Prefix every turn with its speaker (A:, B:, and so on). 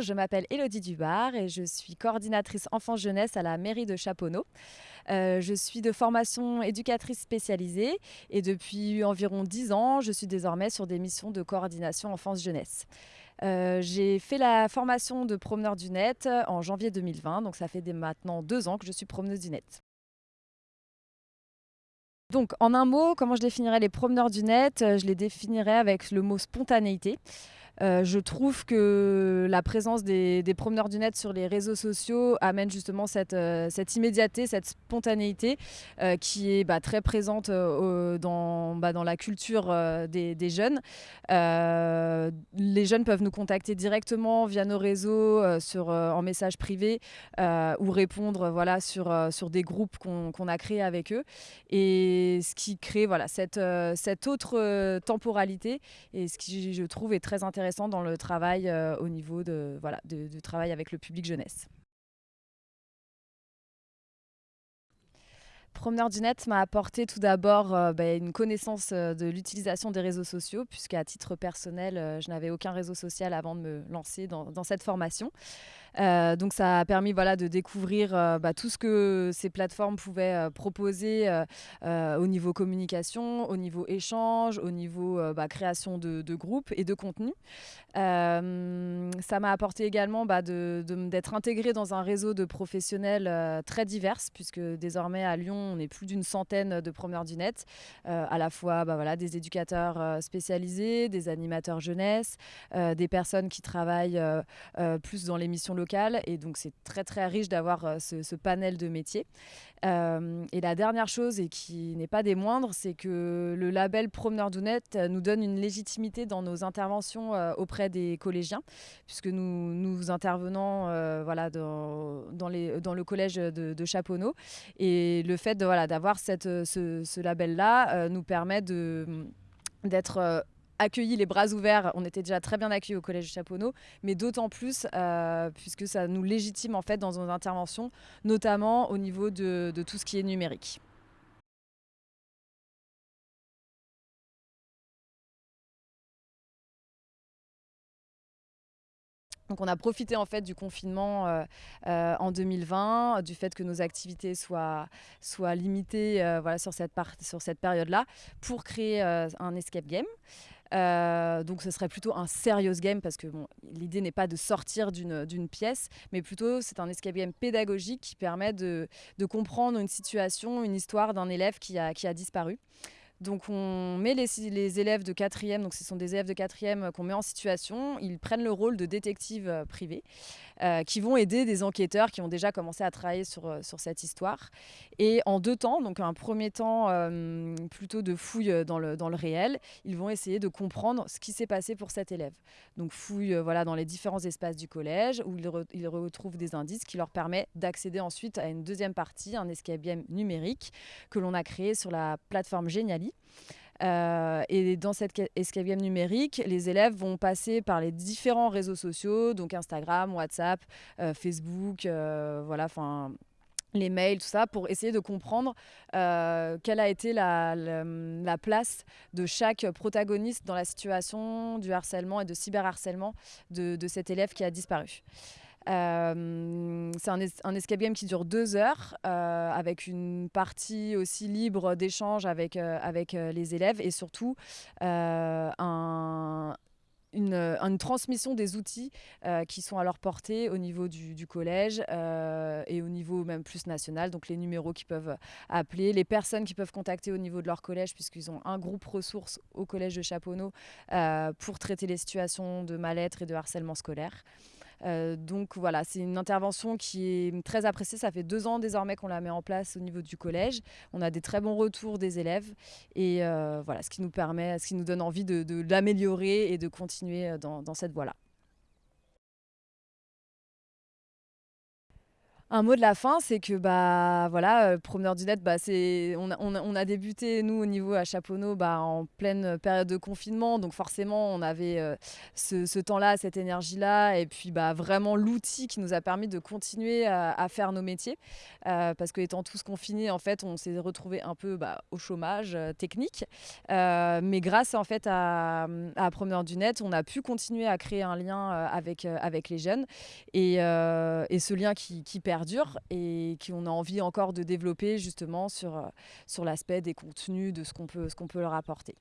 A: Je m'appelle Elodie Dubar et je suis coordinatrice enfance-jeunesse à la mairie de Chaponneau. Euh, je suis de formation éducatrice spécialisée et depuis environ 10 ans, je suis désormais sur des missions de coordination enfance-jeunesse. Euh, j'ai fait la formation de promeneur du net en janvier 2020, donc ça fait maintenant deux ans que je suis promeneuse du net. Donc, en un mot, comment je définirais les promeneurs du net? Je les définirais avec le mot spontanéité. Euh, je trouve que la présence des, promeneurs du net sur les réseaux sociaux amène justement cette, euh, immédiateté, cette spontanéité euh, qui est bah, très présente dans, bah, dans, la culture des, jeunes. les jeunes peuvent nous contacter directement via nos réseaux en message privé ou répondre sur, des groupes qu'on a créés avec eux. Et ce qui crée cette, cette autre temporalité et ce qui, je trouve, est très intéressant dans le travail euh, au niveau de, voilà, de, travail avec le public jeunesse. Promeneur du net m'a apporté tout d'abord euh, bah, une connaissance euh, de l'utilisation des réseaux sociaux, puisqu'à titre personnel, je n'avais aucun réseau social avant de me lancer dans cette formation. Euh, donc ça a permis voilà, de découvrir euh, bah, tout ce que ces plateformes pouvaient euh, proposer au niveau communication, au niveau échange, au niveau bah, création de, groupes et de contenu. ça m'a apporté également bah, d'être intégré dans un réseau de professionnels très divers, puisque désormais à Lyon, on est plus d'une centaine de promeneurs du net, à la fois voilà, des éducateurs spécialisés, des animateurs jeunesse, des personnes qui travaillent plus dans les missions Et donc, c'est très, très riche d'avoir euh, ce, panel de métiers. Euh, et la dernière chose, et qui n'est pas des moindres, c'est que le label Promeneur Dounet euh, nous donne une légitimité dans nos interventions auprès des collégiens, puisque nous, nous intervenons voilà, dans, le collège de, de Chaponneau. Et le fait voilà, d'avoir cette, ce, label-là nous permet d'être accueilli les bras ouverts. On était déjà très bien accueillis au Collège Chaponneau, mais d'autant plus euh, puisque ça nous légitime en fait dans nos interventions, notamment au niveau de, tout ce qui est numérique. Donc on a profité en fait du confinement euh, euh, en 2020, du fait que nos activités soient, soient limitées voilà, sur cette, sur cette période-là, pour créer un escape game. Euh, donc ce serait plutôt un serious game parce que l'idée n'est pas de sortir d'une pièce, mais plutôt c'est un escape game pédagogique qui permet de, comprendre une situation, une histoire d'un élève qui a disparu. Donc on met les, élèves de quatrième, donc ce sont des élèves de quatrième euh, qu'on met en situation, ils prennent le rôle de détectives euh, privés euh, qui vont aider des enquêteurs qui ont déjà commencé à travailler sur, cette histoire. Et en deux temps, donc un premier temps plutôt de fouille dans le, réel, ils vont essayer de comprendre ce qui s'est passé pour cet élève. Donc fouille voilà, dans les différents espaces du collège où ils, ils retrouvent des indices qui leur permettent d'accéder ensuite à une deuxième partie, un escape game numérique que l'on a créé sur la plateforme Geniali euh, et dans cette escape game numérique, les élèves vont passer par les différents réseaux sociaux, donc Instagram, WhatsApp, euh, Facebook, euh, voilà, enfin les mails, tout ça, pour essayer de comprendre quelle a été la, place de chaque protagoniste dans la situation du harcèlement et de cyberharcèlement de, de cet élève qui a disparu. Euh, c'est un, un, escape game qui dure deux heures, euh, avec une partie aussi libre d'échange avec, euh, avec les élèves et surtout un, une, transmission des outils qui sont à leur portée au niveau du, collège et au niveau même plus national, donc les numéros qu'ils peuvent appeler, les personnes qui peuvent contacter au niveau de leur collège, puisqu'ils ont un groupe ressources au collège de Chaponneau pour traiter les situations de mal-être et de harcèlement scolaire. Euh, donc voilà, c'est une intervention qui est très appréciée. Ça fait deux ans désormais qu'on la met en place au niveau du collège. On a des très bons retours des élèves et euh, voilà, ce qui nous permet, ce qui nous donne envie de, l'améliorer et de continuer euh, dans, cette voie-là. Un mot de la fin, c'est que bah voilà, euh, Promeneur du Net, bah, c'est on a, on, débuté nous au niveau à Chaponneau bah, en pleine période de confinement, donc forcément on avait euh, ce, temps-là, cette énergie-là, et puis bah vraiment l'outil qui nous a permis de continuer à, faire nos métiers, euh, parce que étant tous confinés, en fait, on s'est retrouvé un peu bah, au chômage euh, technique, Euh, mais grâce en fait à, à Promeneur du Net, on a pu continuer à créer un lien euh, avec euh, avec les jeunes, et, euh, et ce lien qui, perd perdure et qu'on a envie encore de développer justement sur, sur l'aspect des contenus, de ce qu'on peut, ce qu'on peut leur apporter.